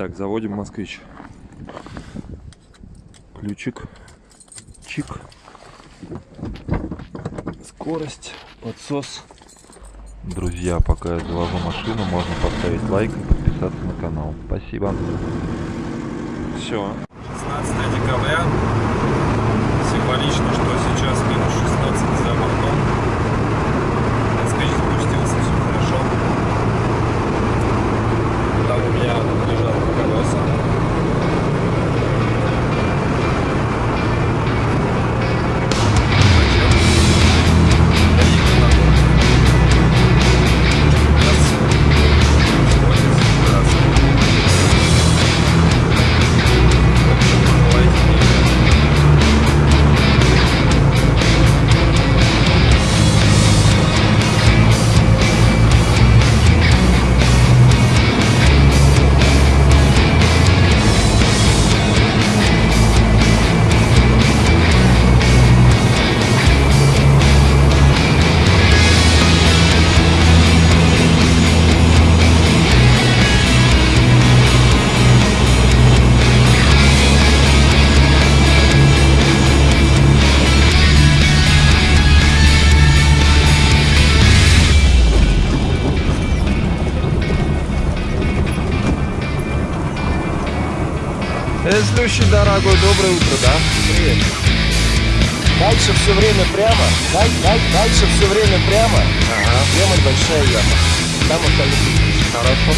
Так, заводим москвич. Ключик. Чик. Скорость. Подсос. Друзья, пока я завожу машину, можно поставить лайк и подписаться на канал. Спасибо. Все. 16 декабря. Символично, что сейчас минус 16 за Следующий дорогой, доброе утро, да? Привет. Дальше все время прямо. Даль, даль, дальше все время прямо. Ага. Прямо большая яма. Там остальные. Хорошо.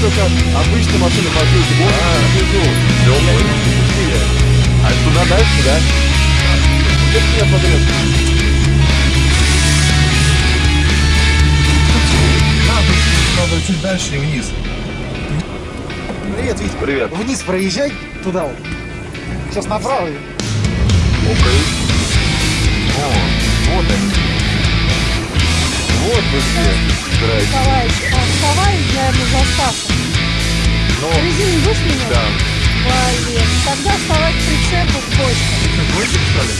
Только обычные машины паркуются. Вот внизу. Все, понял. А туда дальше, да? Где ты меня подрез? Надо, чуть дальше и вниз. Привет, Вить. Привет. Вниз проезжай туда вот. Сейчас направо. Окей. О, вот они. Вот вы. Николаевич, а вставай, наверное, заставка. Ну, Резину будешь менять? да. Блин, тогда вставай к прицепу в почту.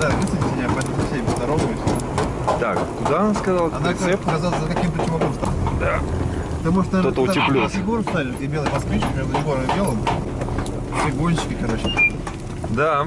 Да, высадите меня, пойду со всеми поздороваюсь. Так, куда она сказала? Она Прицеп? сказала, за каким причем вопросом? Да. Потому что Кто-то там утеплился. Егор ставишь, и белый москвич между Егором и белым. Все гонщики, короче. Да.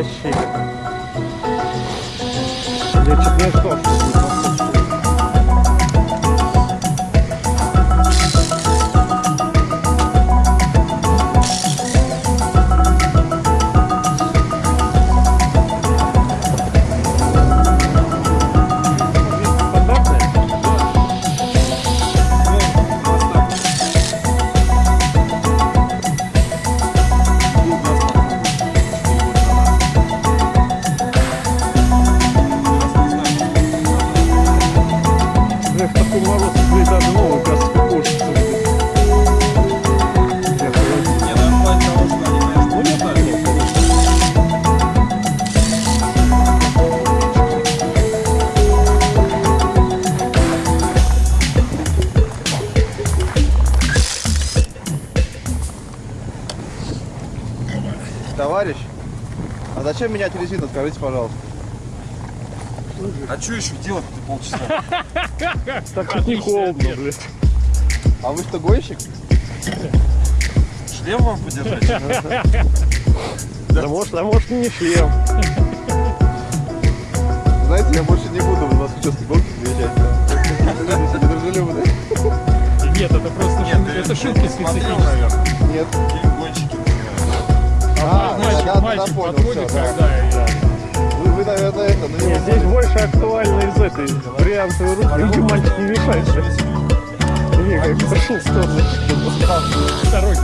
Вообще. Я чуть не ждал, зачем менять резину? Скажите, пожалуйста. А что еще делать-то полчаса? Так не холодно, блядь. А вы что, гонщик? Шлем вам подержать? Да может, а может и не шлем. Знаете, я больше не буду в вас участки гонки приезжать. Люди недружелюбные. Нет, это просто Нет, шутки, ты это шутки наверное. Нет. Мальчик, да, да, понял, подходит, да. когда... да. Вы, вы, наверное, это, него Нет, здесь больше актуально из этой бриллиантовой руки. Видите, мальчик не мешает. Не, как пошел в сторону. Второй.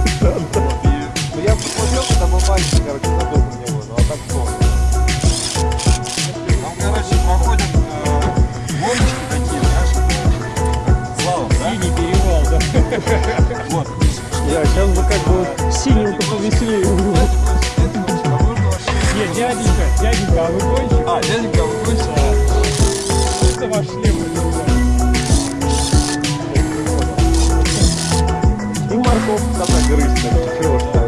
Ну, я посмотрел, когда был мальчик, короче, забыл про него. Ну, а так кто? Там, короче, проходят э, гоночки такие, знаешь, слава, да? Синий перевал, да. Вот. Да, сейчас бы как бы синенько повеселее было. Дяденька, дяденька, а вы гонщик? А, дяденька, вы гонщик? Это ваш шлем. И морковку тогда грызть, чего ж.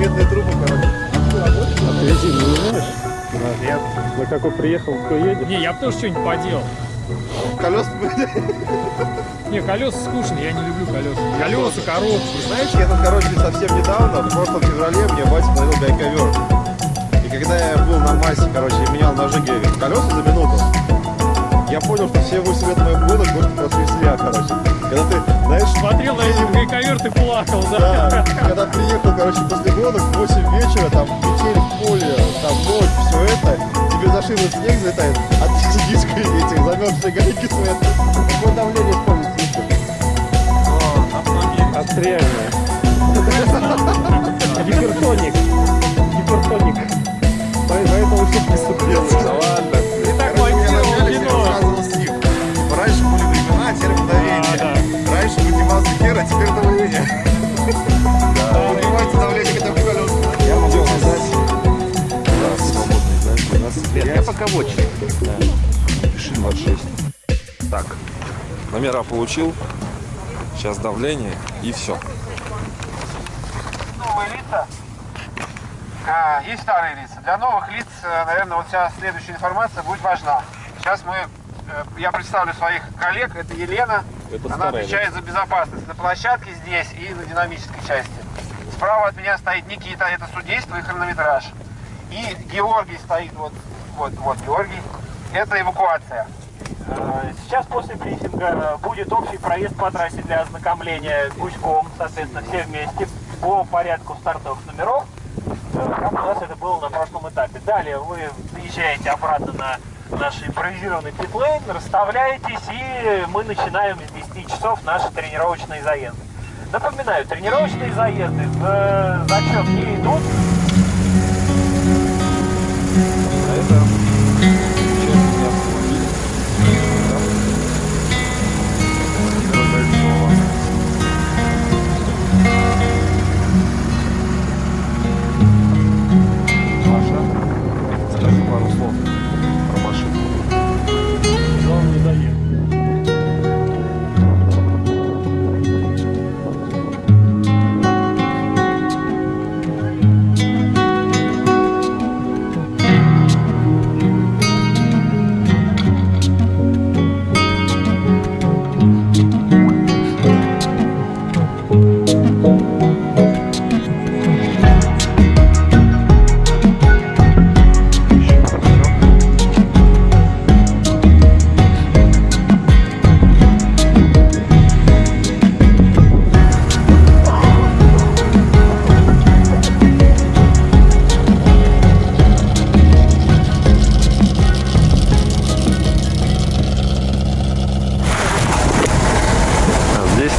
Медные трубы, короче. А ты резину не знаешь? Нет. На какой приехал, кто едет? Не, я бы тоже что-нибудь поделал. Колеса Не, колеса скучные, я не люблю колеса. Колеса, коробки. Знаете, я тут, короче, совсем недавно, в прошлом феврале, мне батя подарил гайковер. И когда я был на массе, короче, и менял на жиге колеса за минуту, я понял, что все 8 лет гонок гонки просто зря, короче. Когда ты, знаешь, Смотрел на эти гайковер, ты плакал, да? да, когда приехал, короче, после гонок в 8 вечера, там метель поле, там ночь, все это, тебе за шину снег залетает, а ты сидишь в этих замерзшие гайки стоят. Какое давление используется? О, автомобиль. Отстрельная. Гипертоник. Гипертоник. Поэтому шутки ступил. Раньше поднимался хер, а теперь давление. Поднимайте давление хотя бы в колеса. Я могу сказать. Да, свободный, нас Я пока в очереди. пиши 26. Так, номера получил. Сейчас давление и все. новые лица. А, есть старые лица. Для новых лиц, э, наверное, вот вся следующая информация будет важна. Сейчас мы, э, я представлю своих коллег. Это Елена. Она отвечает за безопасность на площадке здесь и на динамической части. Справа от меня стоит Никита, это судейство и хронометраж. И Георгий стоит вот, вот, вот Георгий. Это эвакуация. Э, Сейчас после брифинга будет общий проезд по трассе для ознакомления гуськом, соответственно, все вместе по порядку стартовых номеров, э, как у нас это было на прошлом этапе. Далее вы приезжаете обратно на наш импровизированный питлейн, расставляетесь, и мы начинаем с 10 часов наши тренировочные заезды. Напоминаю, тренировочные заезды в э, зачет не идут,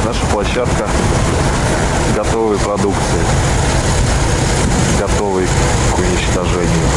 наша площадка готовой продукции, готовой к уничтожению.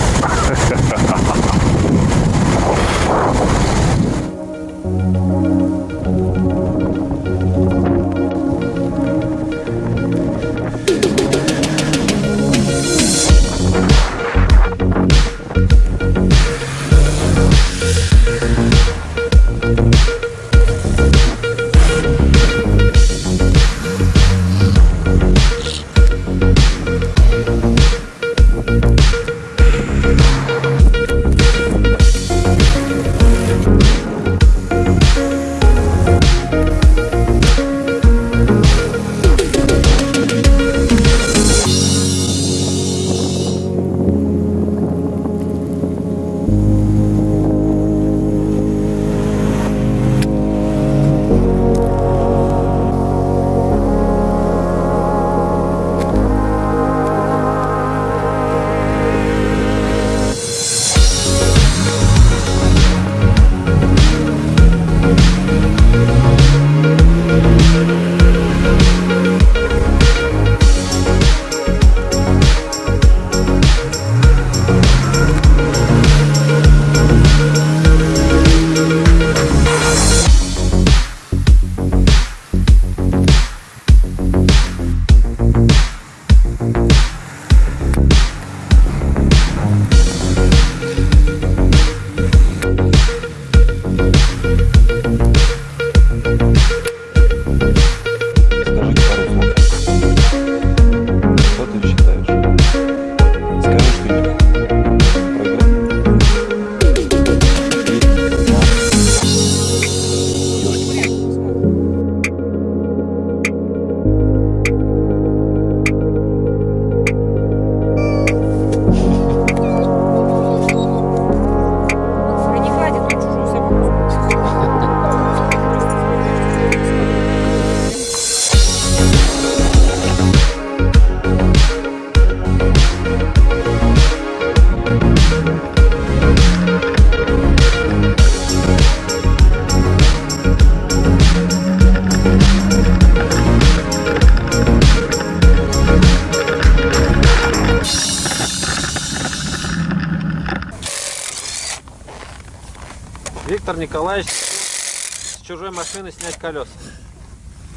Виктор Николаевич с чужой машины снять колеса.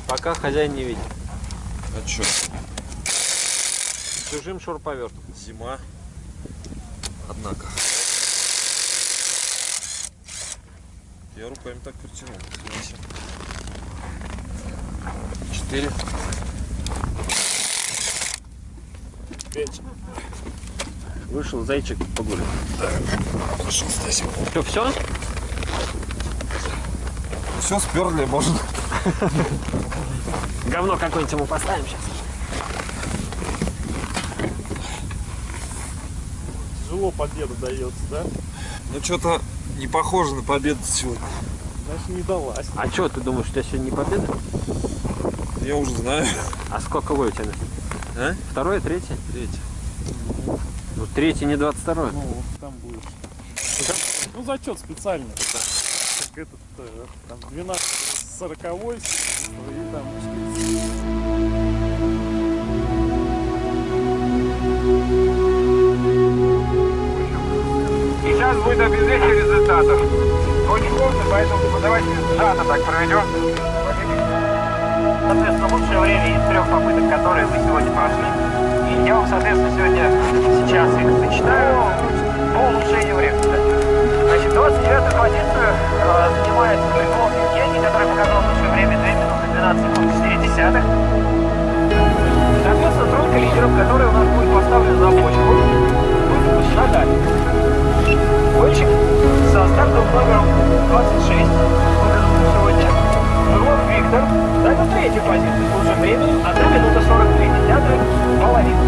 Пока хозяин не видит. А чё? С чужим шуруповертом. Зима. Однако. Я руками так. Восемь. Четыре. Вышел зайчик погулять. Пошел, Стасик. Что, все? Все сперли, можно. Говно какое-нибудь ему поставим сейчас. Тяжело победа дается, да? Ну что-то не похоже на победу сегодня. Значит, не далась. А что, ты думаешь, у тебя сегодня не победа? Я уже знаю. А сколько вы у тебя? А? Второе, третье? Третий. Ну, третье не 22 Ну, там будешь. Ну, зачет специальный. Как этот, э, там, 12 40 и там Сейчас будет объявление результатов. Очень сложно, поэтому давайте сжато так проведем. Соответственно, лучшее время из трех попыток, которые вы сегодня прошли. И я вам, соответственно, сегодня сейчас их зачитаю по улучшению времени. Значит, 29 позицию э, занимает Львов Евгений, который показал лучшее время 2 минуты 12 секунд 4 десятых. Соответственно, тройка лидеров, которая у нас будет поставлена на почку, будет Наталья. Гонщик со стартовым номером 26 сегодня. Журлов Виктор занял третью позицию с лучшим временем 1 минута 42 десятых половину.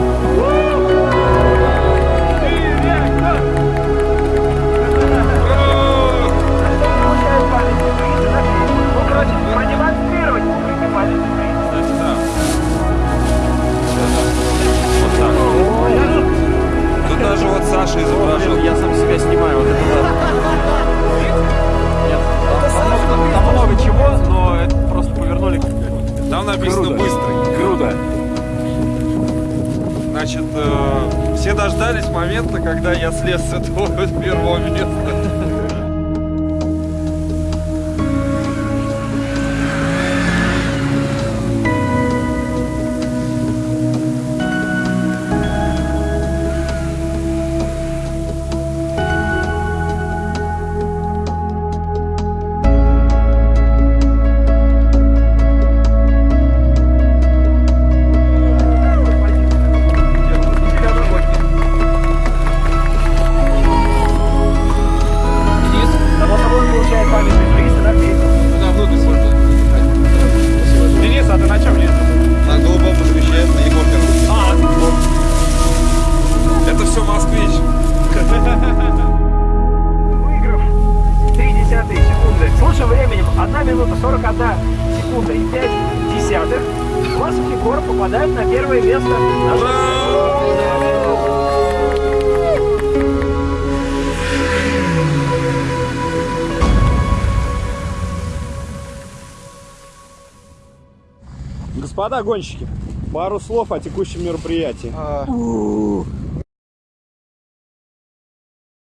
Ну, продемонстрировать. публике позицию попадают на первое место. Господа гонщики, пару слов о текущем мероприятии.